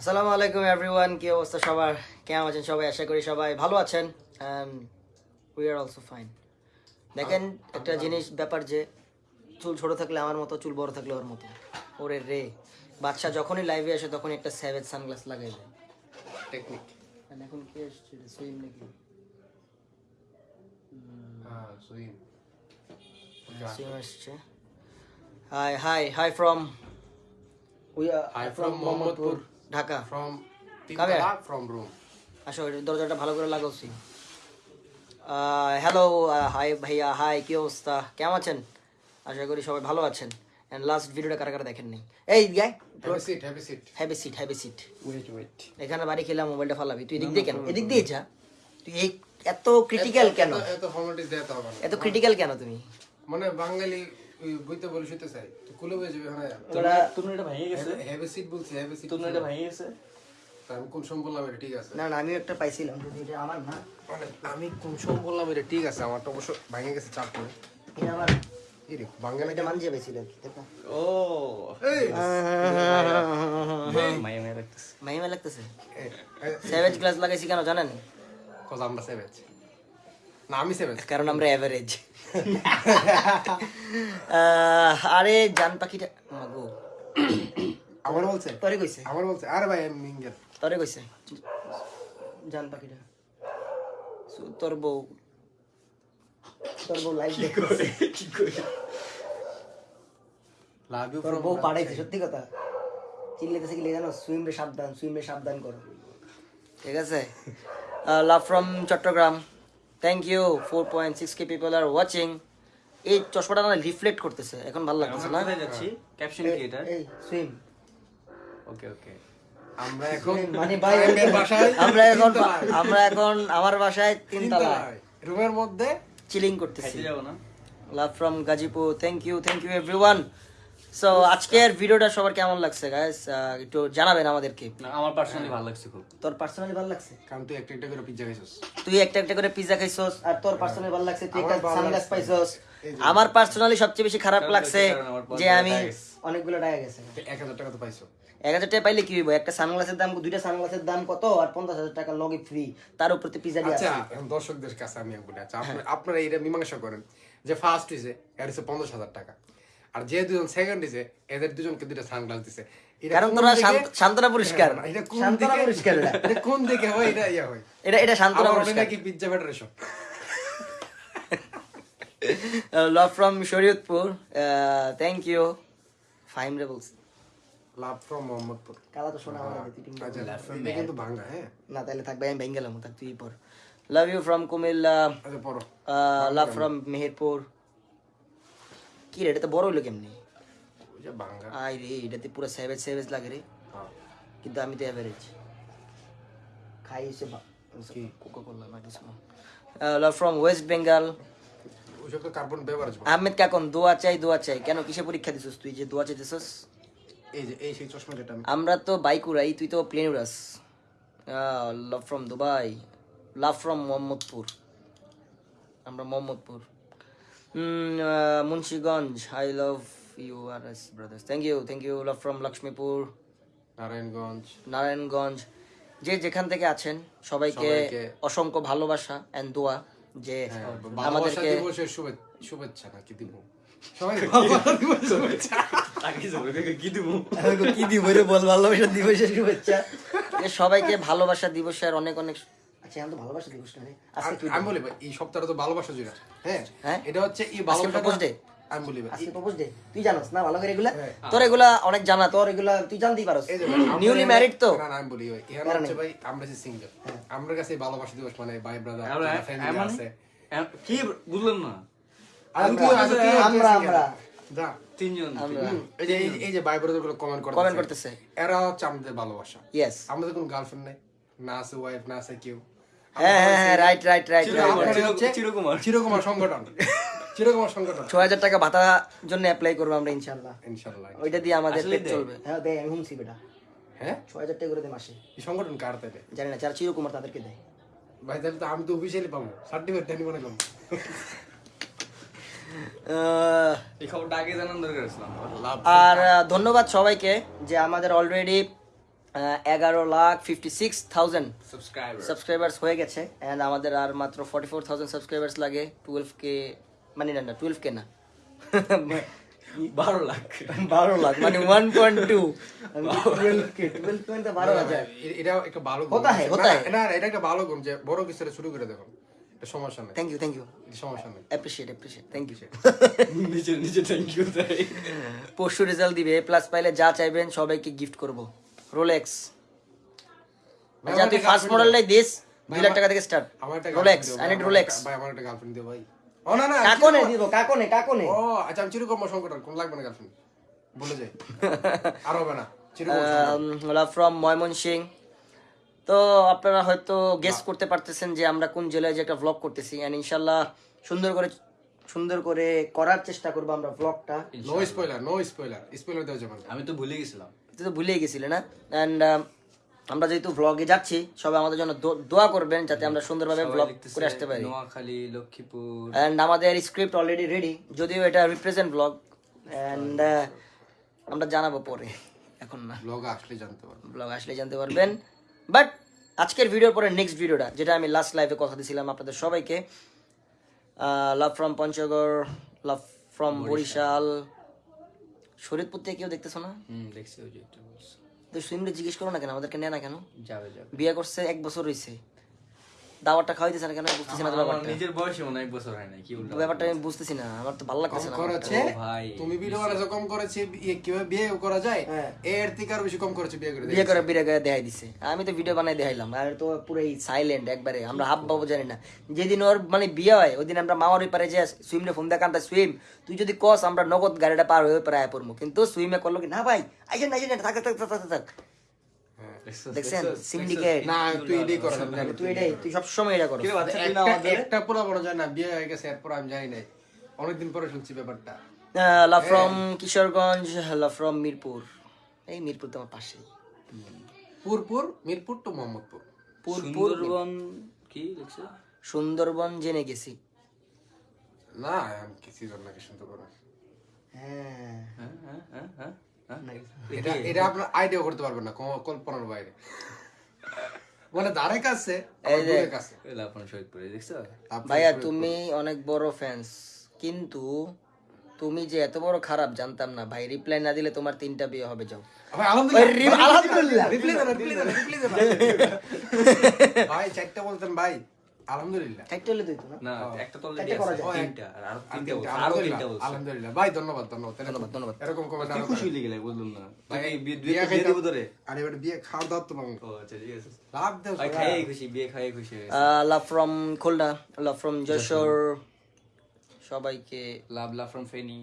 আসসালামু আলাইকুম এভরিওয়ান কি অবস্থা সবার? কেমন আছেন সবাই? আশা করি সবাই ভালো আছেন। উই আর অলসো ফাইন দেখেন একটা জিনিস ব্যাপার যে চুল ছোট থাকলে আমার মতো চুল বড় থাকলে ওর মতো। ওরে রে। বাচ্চা যখনই লাইভে আসে তখন একটা স্যাভেজ সানগ্লাস লাগাই দেয়। টেকনিক এখন কি এসছে সুইম নাকি? হ্যাঁ সুইম সুইম আসছে। Hi hi hi from we Hi from Mohammadpur. Dhaka? From তিনতলা ফ্রম রুম আসো দরজাটা ভালো করে লাগাচ্ছি হ্যালো হাই ভাইয়া হাই কি অবস্থা? কেমন আছেন? আশা করি সবাই ভালো আছেন। অ্যান্ড লাস্ট ভিডিওটা কারা কারা দেখেন নাই এই গাই heavy seat heavy seat have seat have seat wait wait এখানে বাড়ি খেলাম মোবাইলটা ফালাবি। তুই এদিক দিয়ে কেন? এদিক দিয়ে যা। তুই এই এত ক্রিটিক্যাল কেন? এত ফর্মালিটিস দেওয়া হবে এত ক্রিটিক্যাল কেন তুমি? মানে বাঙালি বইতে বলে শুতে চাই তো কুলে হয়ে যাবে হ্যাঁ। তোরা তুমি এটা ভেঙে গেছে? হ্যাভি সিট বলছি হ্যাভি সিট তুমি এটা ভেঙে গেছে? আমি কোন সময় বললাম এটা ঠিক আছে। না না আমিও একটা পাইছিলাম এটা আমার না। মানে আমি কোন সময় বললাম এটা ঠিক আছে আমার তো অবশ্য ভেঙে গেছে চাপ করে এটা আমার দেখো ও। লাগতেছে। গ্লাস লাগাইছি কেন জানেন? কজ আমরা সেভেজ না আমি সেভেজ কারণ আমরা অ্যাভারেজ আরে জান পাখিটা গো। আমার বলছে? তরে কইছে। আমার বলছে? আরে ভাই আমি মিঙ্গেল তরে কইছে। জান পাখিটা। সু- তোর বউ। তোর বউ লাইভ দেখছে লাভ ইউ তোর বউ পাড়াইছে সত্যি কথা। চিল্লাইতেছে কি জানো সুইম রে সাবধান সুইম রে সাবধান করো। ঠিক আছে? Love from Chattogram. Thank you four point six K people are watching এই চশমাটা না রিফ্লেক্ট করতেছে। এখন ভালো লাগতেছে না? যাচ্ছি? ক্যাপশন কি এই সুইম ওকে ওকে আমরা এখন মানে ভাই বাসায় আমরা এখন আমরা এখন আমার বাসায় তিনতলা। রুমের মধ্যে চিলিং করতেছি। না? Love from Gazipur. Thank you thank you everyone so আজকের ভিডিওটা সবার কেমন লাগছে গাইস একটু জানাবেন আমাদেরকে। আমার পার্সোনালি ভালো লাগছে খুব। তোর পার্সোনালি ভালো লাগছে? কারণ তুই একটা একটা করে পিজ্জা খাইছিস। তুই একটা একটা করে পিজা খাইছস আর তোর পার্সোনালি ভালো লাগছে তুই একটা সানগ্লাস পাইছস। এই আমার পার্সোনালি সবচেয়ে বেশি খারাপ লাগছে যে আমি গেছে। অনেকগুলো টাকা গেছে। এক হাজার টাকা তো পাইছো এক হাজার টাকা পাইলে কি হইব? একটা সানগ্লাসের দাম দুইটা সানগ্লাসের দাম কত? আর পঞ্চাশ হাজার টাকা লগে ফ্রি তার উপর তুই পিজা দিয়ে আচ্ছা দর্শকদের কাছে আমি বলি আচ্ছা আপনারা এইটা মীমাংসা করেন। যে ফার্স্ট হয়েছে এর হচ্ছে পঞ্চাশ হাজার টাকা। আর যে দুজন সেকেন্ড হয়েছে এদের দুজনকে দুইটা সানগ্লাস দিছে। কারণ তোরা দিকে- পুরস্কার এটা কোন শান্তনা পুরস্কার এটা। এটা কোন দিকে হয় এটা ইয়া হয়। এটা এটা শান্তনা পুরস্কার নাকি pizza federation love from Shariatpur thank you Faim রে বলছি লাভ ফ্রম মোহাম্মদপুর কালা তো শোনা আমার তুই টিং- আচ্ছা এটা কিন্তু ভাঙা হ্যাঁ। না তাহলে থাকবে আমি ভেঙে গেলাম তুই পর। লাভ ইউ ফ্রম কুমিল্লা আচ্ছা লাভ ফ্রম মেহেরপুর। কি রে এটা তো বড় হইল কেমনি? আই রে এটাতে পুরো সেভেজ সেভেজ লাগে রে। হ্যাঁ। কিন্তু আমি তো অ্যাভারেজ খাই এসে কোকা কোলা কিছু love from West Bengal Ahmed Kakon দোয়া চাই দোয়া চাই। কেন কিসে পরীক্ষা দিছিস তুই যে দোয়া চাইতেছিস? এই যে এই সেই চশমা যেটা আমরা তো বাইক উড়াই তুই তো plane উড়াস। Love from Dubai love from Mohammadpur. আমরা Mohammadpur. Munshiganj I love you R S brothers thank you thank you love from Lakshmipur Narayanganj Narayanganj যে যেখান থেকে আছেন সবাইকে অসংখ্য ভালোবাসা অ্যান্ড দোয়া যে হ্যাঁ, আমাদেরকে শুভেচ্ছা নাকি দিব? সবাইকে ভালোবাসা দিবসের অনেক অনেক আচ্ছা এখন তো ভালোবাসা দিবস না আজকে কি আমি- আমি বলি ভাই, এই সপ্তাহটা তো ভালোবাসা জুড়ে। হ্যাঁ হ্যাঁ? এটা হচ্ছে এই ভালোবাসা propose আমি বলি ভাই, আজকে প্রপোজ ডে তুই জানোস না ভালো করে এগুলা? হ্যাঁ। তোর এগুলা অনেক জানা তোর এগুলা তুই জানতেই পারস। এই যে ভাই, আমরা নিউলি ম্যারিড তো। না, না, আমি বলি ভাই, এখানে হচ্ছে ভাই, আমরা যে single, আমার কাছে ভালোবাসা দিবস মানে ভাই ব্রাদার ফ্যামিলি আছে। কি বুঝলাম না? আমরা- আমরা। তিনজন। এই যে এই- এই যে ভাই ব্রাদারগুলো কমেন্ট করতেছে। এরা হচ্ছে আমাদের ভালোবাসা। ইয়েস আমাদের কোনো গার্লফ্রেন্ড নাই না আছে ওয়াইফ না আছে কেউ। হ্যাঁ হ্যাঁ হ্যাঁ রাইট রাইট রাইট চিরকুমার, সংগঠন। চিরকুমার সংগঠন। ছয় হাজার টাকা ভাতা জন্য অ্যাপ্লাই করব আমরা ইনশাল্লাহ ইনশাল্লাহ ওইটা দিয়ে আমাদের পেট চলবে। হ্যাঁ দেয় আমি হুমছি বেটা। হ্যাঁ? ছয় হাজার টাকা করে দেয় মাসে। সংগঠন কার তাইলে জানি না যারা চিরকুমার তাদেরকে দেয় ভাই তাহলে তো আমি তো অফিসিয়ালি পাবো। সার্টিফিকেট দেনি এই খবরটা আগে জানার দরকার আর ধন্যবাদ সবাইকে যে আমাদের অলরেডি এগারো lakh fifty six thousand subscriber subscribers হয়ে গেছে। অ্যান্ড আমাদের আর মাত্র ফর্টি ফোর থাউজেন্ড সাবস্ক্রাইবার্স লাগে। টুয়েলভ কে মানে না না টুয়েলভ কে না। বারো লাখ। বারো লাখ মানে ওয়ান পয়েন্ট টু বারো হাজার। এটা একটা ভালো হতা হ্যায়, না, হতা না এটা একটা ভালো গুণ যে বড় কিছু শুরু করে এটা সমস্যা নেই। থ্যাংক ইউ থ্যাংক ইউ সমস্যা নেই। অ্যাপ্রিসিয়েট অ্যাপ্রিসিয়েট থ্যাংক ইউ নিচে নিচে থ্যাংক ইউ তাই পরশু রেজাল্ট দিবে প্লাস পাইলে যা চাইবেন সবাইকে গিফট করব। রোলেক্স আমার তুই ফার্স্ট girlfriend মডেলটাই দিস দুই লাখ টাকা থেকে start Rolex I need Rolex ভাই আমার একটা গার্লফ্রেন্ড দিও ভাই। ও না না কাকনে চিরকম- দিব কাকনে কাকনে। ও আচ্ছা আমি চিরকম সংকট কোন লাগবে না গার্লফ্রেন্ড বলে যাই আর হবে না সংকট। ফ্রম ময়মনসিং। তো আপনারা হয়তো গেস করতে পারতেছেন যে আমরা কোন জেলায় যে একটা ব্লগ করতেছি এন্ড ইনশাল্লাহ সুন্দর করে সুন্দর করে করার চেষ্টা করব আমরা ব্লগটা no spoiler no spoiler spoiler দেওয়া যাবে না। আমি তো ভুলে গেছিলাম। তুই তো ভুলেই গেছিলে না? অ্যান্ড আমরা যেহেতু ভ্লগে যাচ্ছি সবাই আমাদের জন্য দোয়া করবেন যাতে আমরা সুন্দরভাবে লিখতেছে করে আসতে পারি। নোয়াখালী লক্ষ্মীপুর। অ্যান্ড আমাদের স্ক্রিপ্ট অলরেডি রেডি যদিও এটা রিপ্রেজেন্ট ব্লগ অ্যান্ড আমরা জানাব পরে এখন না। ব্লগ আসলে জানতে পারবেন ব্লগ আসলে জানতে পারবেন। বাট আজকের ভিডিওর পরে নেক্সট ভিডিওটা যেটা আমি লাস্ট লাইভে কথা দিয়েছিলাম আপনাদের সবাইকে love from Panchagarh love from Barishal. Shariatpur থেকে কেউ দেখতেছো না? হুম দেখছি ওই যে একটা বলছে। তো সুইমরে জিজ্ঞেস করো না কেন? আমাদেরকে নেয় না কেন? যাবে যাবে। বিয়ে করছে এক বছর হয়েছে দাওয়ারটা খাওয়াইতেছে না কেন? বুঝতেছি না ব্যাপারটা। নিজের বয়সে মনে হয় এক বছর হয় না কি উল্টো ব্যাপারটা আমি বুঝতেছি না আমার তো ভালো লাগতেছে না করেছে ভাই, তুমি কম করেছে ইয়ে কীভাবে বিয়ে করা যায় হ্যাঁ। এর থেকে আরও বেশি কম করেছে বিয়ে করে বিয়ে করে বিয়ে করে দেখাই দিছে। আমি তো ভিডিও বানাই দেখাইলাম আর তো পুরো সাইলেন্ট একবারে আমরা হাব বাবু জানি না। যেদিন ওর মানে বিয়ে হয় ওই দিন আমরা মামার ওই পারে যে সুইমে ফোন দেখা আমরা সুইম তুই যদি কস আমরা নগদ গাড়িটা পার হয়ে পারে আয় পড়ব কিন্তু সুইমে করল কি না ভাই আইসেন আইসেন থাক থাক থাক থাক থাক। দেখছেন? সিন্ডিকেট না তুই এটাই করো তুই এটাই তুই সবসময় এটা করো। কিরে বাচ্চা তুই না একটা পুরো বড় যায় না বিয়ে হয়ে গেছে এরপর আমি জানি নাই। অনেকদিন পরে শুনছি ব্যাপারটা। Love from Kishoreganj love from Mirpur. এই মিরপুর তো আমার পাশেই। পুরপুর মিরপুর তো মোহাম্মদপুর। পুরপুর সুন্দরবন কি দেখছ? সুন্দরবন জেনে গেছি। না আমি কিছু জানি না কি শুনতে পারো হ্যাঁ হ্যাঁ। হ্যাঁ হ্যাঁ হ্যাঁ হ্যাঁ। এটা এটা আপনার আইডিয়া করতে পারবেন না কল্পনার বাইরে। মানে ধারে কাছে কাছে আপনি ভাইয়া তুমি অনেক বড় ফ্যান্স কিন্তু তুমি যে এত বড় খারাপ জানতাম না। ভাই রিপ্লাই না দিলে তোমার তিনটা বিয়ে হবে যাও। আলহামদুলিল্লাহ। ওই আলহামদুলিল্লাহ। রিপ্লাই দেন রিপ্লাই দেন রিপ্লাই দেন ভাই চারটা বলতেন ভাই। আলহামদুলিল্লাহ চারটে হলে দিত না না একটা তো অলরেডি আছে। তিনটা আর তিনটা তিনটা, বলছে, আরও তিনটা আলহামদুলিল্লাহ বলছে আলহামদুলিল্লাহ ভাই ধন্যবাদ ধন্যবাদ ধন্যবাদ, ধন্যবাদ। এরকম কমেন্ট কি আরও খুশি করেন। হয়ে গেলে বললাম না ভাই, বিয়ে বিয়ে খাইতে- দিব তোরে আরে এবার বিয়ে খাওয়া দাওয়া তো পাবো ও আচ্ছা ঠিক আছে লাভ দেও ভাই সবাই। খাইয়ে খুশি বিয়ে খাইয়ে খুশি হয়ে গেছে। Love from Khulna love from Jessore সবাইকে লাভ লাভ ফ্রম ফেনি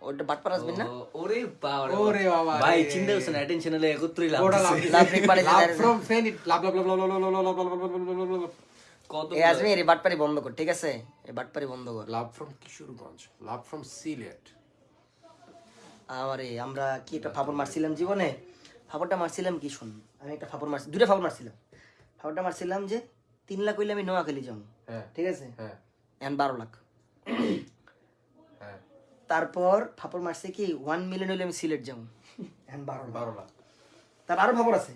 ওটা বাটপার আসবেন না ওরে বাবা ওরে বাবা ভাই। চিন্তা অ্যাটেনশন হলে একত্রই লাভ লাভ লাভ রিক লাভ ফ্রম ফেন লাভ লাভ লাভ লাভ লাভ লাভ লাভ লাভ কত এই বাটপারি বন্ধ কর ঠিক আছে? এই বাটপারি বন্ধ কর। Love from Kishoreganj love from Sylhet. আমারে আমরা কি একটা ফাপড় মারছিলাম জীবনে? ফাপড়টা মারছিলাম কি শুন আমি একটা ফাপড় মারছি দুটা ফাপড় মারছিলাম। ফাপড়টা মারছিলাম যে তিন লাখ হইলে আমি নোয়াখালী যাব। হ্যাঁ। ঠিক আছে? হ্যাঁ। এখন বারো লাখ। হ্যাঁ। তারপর ফাপড় মারছে কি ওয়ান মিলিয়ন হইলে আমি সিলেট যাব। এখন বারো লাখ। বারো লাখ তার আরও খবর আছে।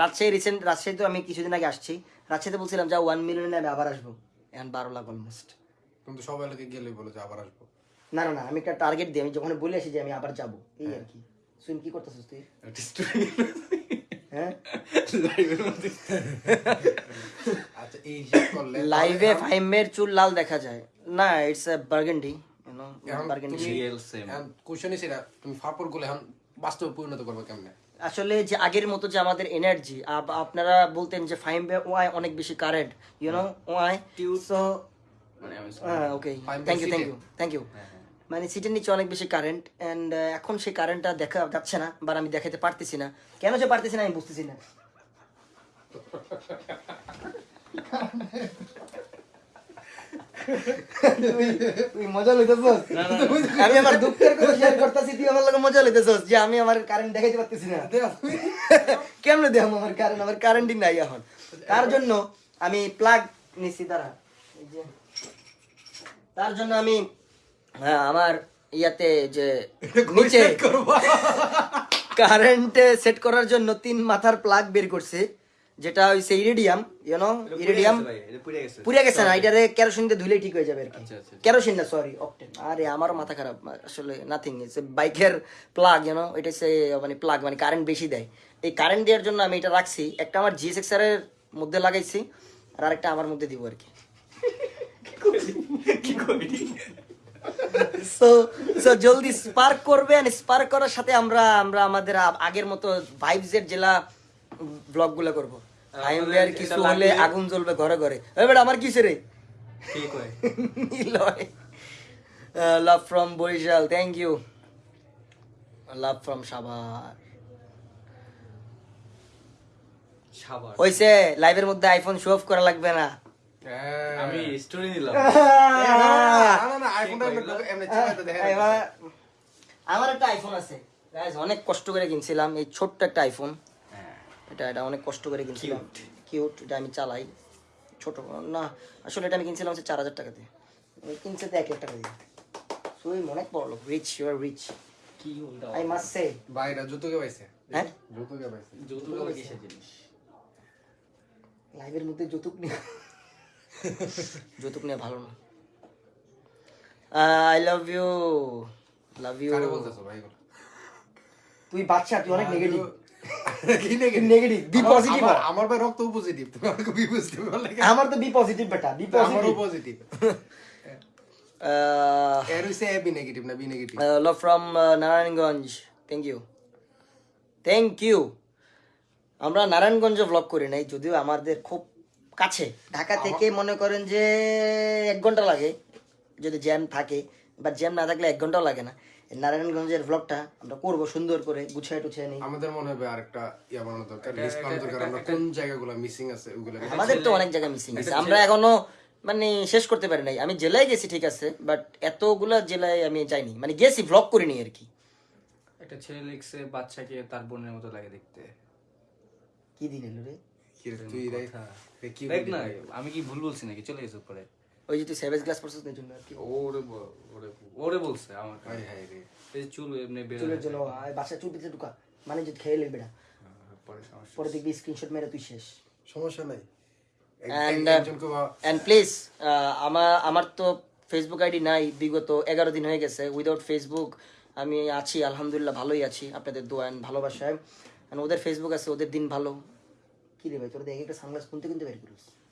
রাজশাহী রিসেন্ট রাজশাহী তো আমি কিছুদিন আগে আসছি। রাজশাহীতে বলছিলাম যা ওয়ান মিলিয়নে আমি আবার আসব। এখন বারো লাখ অলমোস্ট কিন্তু সব এলাকায় গেলে বলে যে আবার আসব। না না না আমি একটা টার্গেট দিই। আমি যখন বলে আসি যে আমি আবার যাব এই আর কি। সুইম কি করতেছিস তুই? একটা হ্যাঁ? আচ্ছা লাইভে ফাইমের চুল লাল দেখা যায়। না it's a burgundy you know question এটা তুমি ফাপড়গুলো এখন বাস্তবে পরিণত করবে কেমনে? আসলে যে আগের মতো যে আমাদের এনার্জি আপনারা বলতেন যে ফাইমে ওয়াই অনেক বেশি current you know why so মানে okay thank you thank you thank you মানে সিটের নিচে অনেক বেশি কারেন্ট অ্যান্ড এখন সেই কারেন্টটা দেখা যাচ্ছে না বা আমি দেখাতে পারতেছি না। কেন যে পারতেছি না আমি বুঝতেছি না। তুই- তুই মজা লইতেছস? আমি আমার দুঃখের কথা শেয়ার করতেছি তুই আমার লগে মজা লইতেছস। যে আমি আমার কারেন্ট দেখাইতে পারতেছি না। কেমনে দেখাম আমার কারেন্ট আমার কারেন্টই নাই এখন। তার জন্য আমি প্লাগ নিছি যে। তার জন্য আমি হ্যাঁ, আমার ইয়াতে যে নিচে কারেন্ট সেট করার জন্য তিন মাথার প্লাগ বের করছে। যেটা হইছে ইরিডিয়াম ইউনো ইরিডিয়াম পুড়ে গেছে। না এটারে কেরোসিন দিয়ে ধুলেই ঠিক হয়ে যাবে আর কি। আচ্ছা, আচ্ছা, আচ্ছা। কেরোসিন না সরি অকটেন আরে আমারও মাথা খারাপ আসলে নাথিং ইটস বাইকের প্লাগ ইউনো এটা হচ্ছে মানে প্লাগ মানে কারেন্ট বেশি দেয়। এই কারেন্ট দেওয়ার জন্য আমি এটা রাখছি একটা আমার জিএসএক্স এর মধ্যে লাগাইছি আর আরেকটা আমার মধ্যে দিব আর কি। সো সো জলদি স্পার্ক করবে and স্পার্ক করার সাথে আমরা আমরা আমাদের আগের মতো ভাইবস এর জেলা ব্লগগুলো করব। আর এটা কিছু হলে আগুন জ্বলবে ঘরে ঘরে। ওই বেটা আমার কিসে রে? ঠিক হয়। Love from Barishal thank you love from Savar. Savar হইছে লাইভের মধ্যে আইফোন শো অফ করা লাগবে না। হ্যাঁ। আমি স্টোরি নিলাম। না, না, না, এমনি- এমনি দেখেন। আমার একটা আইফোন আছে। অনেক কষ্ট করে কিনছিলাম এই ছোট্ট একটা আইফোন হ্যাঁ এটা এটা অনেক কষ্ট করে কিনছিলাম। কিউট এটা আমি চালাই। ছোট না আসলে এটা আমি কিনছিলাম হচ্ছে চার হাজার টাকা দিয়ে। কিনছে তো এক লাখ টাকা দিয়ে। আমি অনেক বড় লোক। রিচ ইউ আর রিচ কি আই মাস্ট সে বাইরে জুতোকে পাইছে? হ্যাঁ? জুতোকে পাইছে? যৌতুক আবার কিসের জিনিস? লাইভের মধ্যে যৌতুক নিয়ে যৌতুক নিয়ে ভালো না। I love you love you কারে বলতেছো ভাই? তুই বাচ্চা তুই অনেক নেগেটিভ কি negative? নেগেটিভ বি পজিটিভ আমার- আমার ভাই রক্ত পজিটিভ তুমি বি পজিটিভ আমার তো বি পজিটিভ বেটা। বি আমারও পজিটিভ পজিটিভ এর হইছে বি নেগেটিভ না B negative love from Narayanganj. Thank you thank you আমরা নারায়ণগঞ্জে ব্লগ করি নাই যদিও আমাদের খুব কাছে। ঢাকা থেকে মনে করেন যে এক ঘণ্টা লাগে। যদি জ্যাম থাকে বা জ্যাম না থাকলে এক ঘন্টাও লাগে না। নারায়ণগঞ্জের ব্লগটা আমরা করব সুন্দর করে গুছিয়ে টুছিয়ে নিই। আমাদের মনে হবে আরেকটা ইয়া বানানো দরকার লিস্ট বানানো দরকার। আমরা কোন জায়গাগুলো মিসিং আছে ওগুলো আমাদের তো অনেক জায়গায় মিসিং আছে। আমরা এখনও মানে শেষ করতে পারি নাই। আমি জেলায় গেছি ঠিক আছে বাট এতগুলা জেলায় আমি যাইনি। মানে গেছি ব্লগ করিনি আর কি। একটা ছেলে লিখছে বাচ্চাকে তার বোনের মতো লাগে দেখতে। কি দিন এলো রে? কি তুই রে রে, কি দেখ না আমি কি ভুল বলছি নাকি? চলে গেছে পরে ওই যে তুই সেভেজ গ্লাস পড়ছিস না জন্য আর কি। ওরে ওরে ওরে বলছে আমার হায় হায় রে। এই চুল এমনি বের চুলের জন্য আয় বাসায় চুল পিছনে ঢুকা। মানে যদি খেয়ে নেবে বেটা পরে সমস্যা। পরে দেখবি স্ক্রিনশট মেরে তুই শেষ। সমস্যা নাই। বা- অ্যান্ড প্লিজ আমার আমার তো ফেসবুক আইডি নাই বিগত এগারো দিন হয়ে গেছে। উইদাউট ফেসবুক আমি আছি আলহামদুলিল্লাহ ভালোই আছি। আপনাদের দোয়া and ভালোবাসায়। ওদের ফেসবুক আছে ওদের দিন ভালো। কি রে ভাই তোর দেখে একটা সানগ্লাস কিনতে কিনতে বের করিস।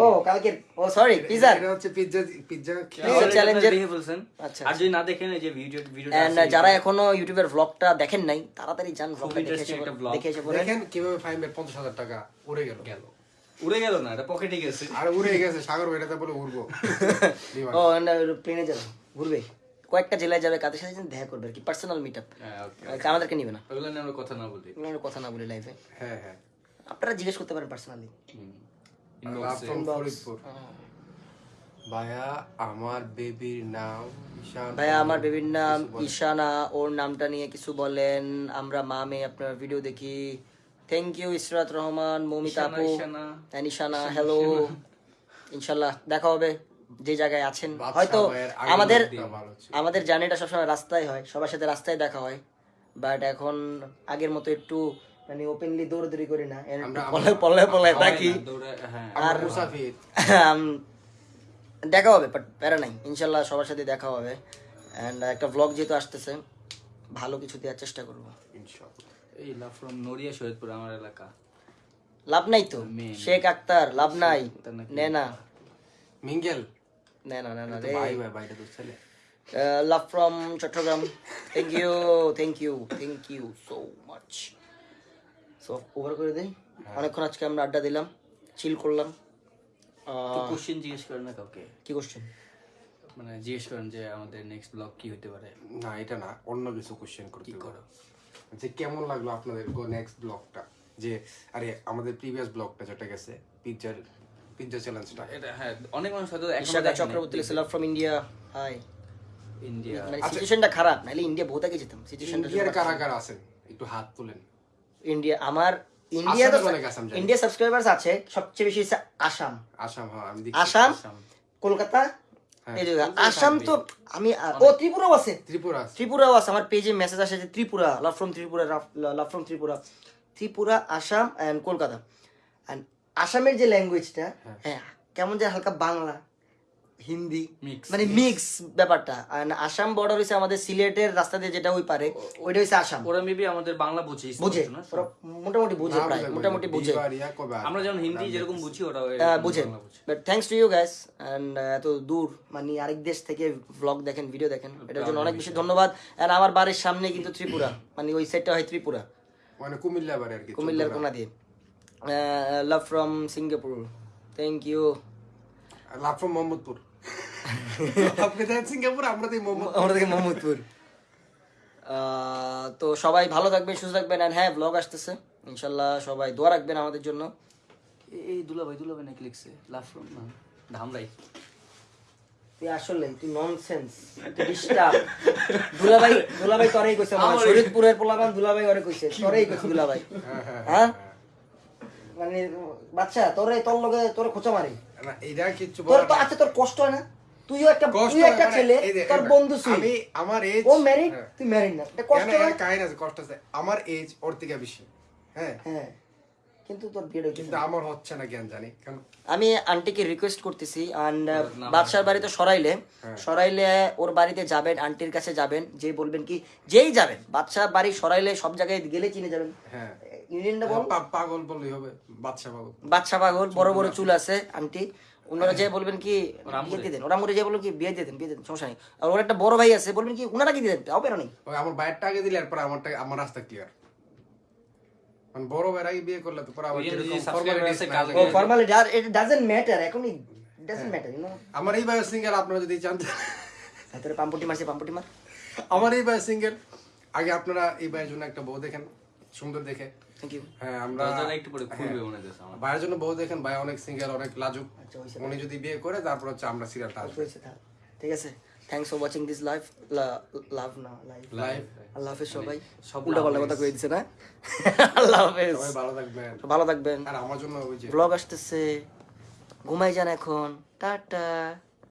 ও কালকে ও সরি পিজার এটা হচ্ছে পিৎজা পিৎজা Pizza দেখে বলছেন আচ্ছা, আর যদি না দেখেন এই যে ভিডিও ভিডিও এন্ড যারা এখনও ইউটিউবের ভ্লগটা দেখেন নাই তাড়াতাড়ি যান ভ্লগটা দেখে এসে interesting একটা vlog। দেখে এসে পড়েন দেখেন কীভাবে ফাইমের পঞ্চাশ টাকা উড়ে গেল। গেল। উড়ে গেল না এটা পকেটে গেছে। আর উড়ে গেছে সাগর বেটাতে বলে উড়বো। বিমান। ও প্লেনে যাবে ঘুরবে। কয়েকটা জেলায় যাবে কাদের সাথে দেখা করবে আর কি পার্সোনাল মিট আপ হ্যাঁ ওকে আমাদেরকে নিবে না। ওগুলো নিয়ে আমরা কথা না বলি। কথা না বলি লাইফে হ্যাঁ হ্যাঁ। আপনারা জিজ্ঞেস করতে পারেন পার্সোনালি ভাইয়া আমার বেবির নাম ঈশান ভাইয়া আমার বেবির নাম ঈশানা। ওর নামটা নিয়ে কিছু বলেন। আমরা মা মেয়ে আপনার ভিডিও দেখি। থ্যাংক ইউ ইসরাত রহমান মৌমিতা আপু। ঈশানা। হ্যালো ইনশাল্লাহ দেখা হবে যে জায়গায় আছেন। হয়তো আমাদের আমাদের জার্নিটা সবসময় রাস্তায় হয় সবার সাথে রাস্তায় দেখা হয়। বাট এখন আগের মতো একটু মানে ওপেনলি দৌড়দৌড়ি করি না। পলে পলে পলে থাকি। হ্যাঁ আর মুসাফির। দেখা হবে বাট প্যারা নাই। ইনশাল্লাহ সবার সাথে দেখা হবে। অ্যান্ড একটা ব্লগ যেহেতু আসতেছে ভালো কিছু দেওয়ার চেষ্টা করব। এই লাভ ফ্রম নড়িয়া শহীদপুর আমার এলাকা। লাভ নাই তো? শেখ আক্তার লাভ নাই। আক্তার নাকি? নে না। মিঙ্গেল। নে না নে রে। ভাই ভাই ভাইটা তো ছেলে। Love from Chattogram. Thank you thank you thank you so much so over করে দেই। অনেকক্ষণ আজকে আমরা আড্ডা দিলাম চিল করলাম। কোশ্চেন জিজ্ঞেস করেন না কাউকে? কি কোশ্চেন মানে জিজ্ঞেস করেন যে আমাদের নেক্সট ব্লগ কি হতে পারে? না এটা না অন্য কিছু কোশ্চেন করতে করো? যে কেমন লাগল আপনাদের নেক্সট ব্লগটা যে আরে আমাদের প্রিভিয়াস ব্লগটা যেটা গেছে পিৎজার পিৎজা চ্যালেঞ্জটা এটা হ্যাঁ অনেক মানুষ হয়তো। Chakraborty love from India hi India মানে সিচুয়েশনটা খারাপ নাহলে ইন্ডিয়া বহুত আগে যেতাম। সিচুয়েশনটা ইন্ডিয়ার কারা কারা আছেন একটু হাত তুলেন। ইন্ডিয়া আমার ইন্ডিয়া সাবস্ক্রাইবার্স আছে সবচেয়ে বেশি হচ্ছে আসাম। হ্যাঁ আসাম আসাম। কলকাতা আসাম তো আমি ও ত্রিপুরাও আছে। ত্রিপুরা ত্রিপুরাও আছে আমার পেজে মেসেজ আসে যে Tripura love from Tripura love from Tripura. Tripura Assam and Kolkata. And আসামের যে ল্যাঙ্গুয়েজটা হ্যাঁ কেমন যে হালকা বাংলা। হিন্দি মানে মিক্স ব্যাপারটা। আসাম বর্ডার হইছে আমাদের সিলেটের রাস্তা দিয়ে যেটা ওই পারে ওইটা হইছে আসাম। ওরা মেবি আমাদের বাংলা বুঝে বুঝে মোটামুটি বুঝে প্রায় মোটামুটি বুঝে? আমরা যেমন হিন্দি যেরকম বুঝি ওরা আহ, বুঝেন but thanks to you guys and এত দূর মানে আরেক দেশ থেকে ব্লগ দেখেন ভিডিও দেখেন এটার জন্য অনেক বেশি ধন্যবাদ। আর আমার বাড়ির সামনে কিন্তু ত্রিপুরা মানে ওই সাইডটা হয় ত্রিপুরা। মানে কুমিল্লা বাড়ি আর কি কুমিল্লার কোনা দিয়ে। Love from Singapore thank you love from Mohammadpur আপনি দেখেন সিঙ্গাপুর আমরা তো মোহাম্মদ আমরা থেকে মোহাম্মদপুর। তো সবাই ভালো থাকবেন সুস্থ থাকবেন আর হ্যাঁ ব্লগ আসতেছে। ইনশাল্লাহ সবাই দোয়া রাখবেন আমাদের জন্য। এই দুলাভাই দুলাভাই নাকি লিখছে? লাভ ফ্রম না ধামরাই তুই আসলে তুই ননসেন্স তুই ডিস্টার্ব দুলাভাই দুলাভাই তোরেই কইছে আমার। শরীরপুরের দুলাভাই ওরে কইছে। তোরেই কইছে দুলাভাই। হ্যাঁ? মানে বাচ্চা তোরে তোর লগে তোর খোঁচা মারি। না এটা কিচ্ছু তোর তো। আচ্ছা তোর কষ্ট হয় না? তুইও একটা তুই একটা মানে ছেলে তোর বন্ধু আমি আমার এজ ও ম্যারিড তুই ম্যারিড না। এটা কষ্ট হয়? কাহিনী আছে কষ্ট আছে। আমার এজ ওর থেকে বেশি। হ্যাঁ। হ্যাঁ। কিন্তু তোর বিয়ে হয়েছে। কিন্তু আমার হচ্ছে না জ্ঞান জানি। কারণ আমি আন্টিকে রিকোয়েস্ট করতেছি অ্যান্ড বাদশার বাড়িতে সরাইলে। সরাইলে ওর বাড়িতে যাবেন আন্টির কাছে যাবেন যে বলবেন কি যেই যাবেন বাদশাহ বাড়ি সরাইলে সব জায়গায় গেলে চিনে যাবেন। হ্যাঁ। ইউনিয়নটা বল। পাগল বললেই হবে বাচ্চা পাগল। বাদশা পাগল বড় বড় চুল আছে। আন্টি ওনারা যে বলবেন কি বিয়ে দিয়ে দেন ওরা মরে যে বলবেন কি বিয়ে দিয়ে দেন বিয়ে দেন সমস্যা নেই। আর ওর একটা বড় ভাই আছে বলবেন কি ওনারা কি দিয়ে দেন? না নেই। আমার বাইরটা আগে দিলে এরপর আমারটা আমার রাস্তা ক্লিয়ার মানে বড় ভাইয়ের আগে বিয়ে করলে তো পরে আমার ওই যে যেরকম subscriber formalities আছে, না কাজে- ও ফর্মালি ইট ডাজন্ট ম্যাটার এখন ডাজন্ট ম্যাটার ইউ নো আমার এই ভাইয়ের সিঙ্গেল আপনারা যদি চান। হাতের পাম্পটি মারছে পাম্পটি মার। আমার এই ভাইয়ের সিঙ্গেল আগে আপনারা এই ভাইয়ের জন্য একটা বউ দেখেন সুন্দর দেখে। থ্যাংক ইউ হ্যাঁ আমরা একটু পরে খুলবে মনে হচ্ছে ভাইয়ের জন্য বউ দেখেন ভাই অনেক সিঙ্গেল অনেক লাজুক। আচ্ছা, উনি যদি বিয়ে করে তারপর হচ্ছে আমরা সিরিয়ালটা আসব। ঠিক আছে। Thanks for watching this live love না লাইভ লাইভ আল্লাহ হাফেজ সবাই। সব উল্টা পাল্টা কথা কয়ে দিছে না? আল্লাহ হাফেজ। সবাই ভালো থাকবেন। ভালো থাকবেন। আর আমার জন্য ওই যে ব্লগ আসতেছে। ঘুমাই যান এখন। টাটা।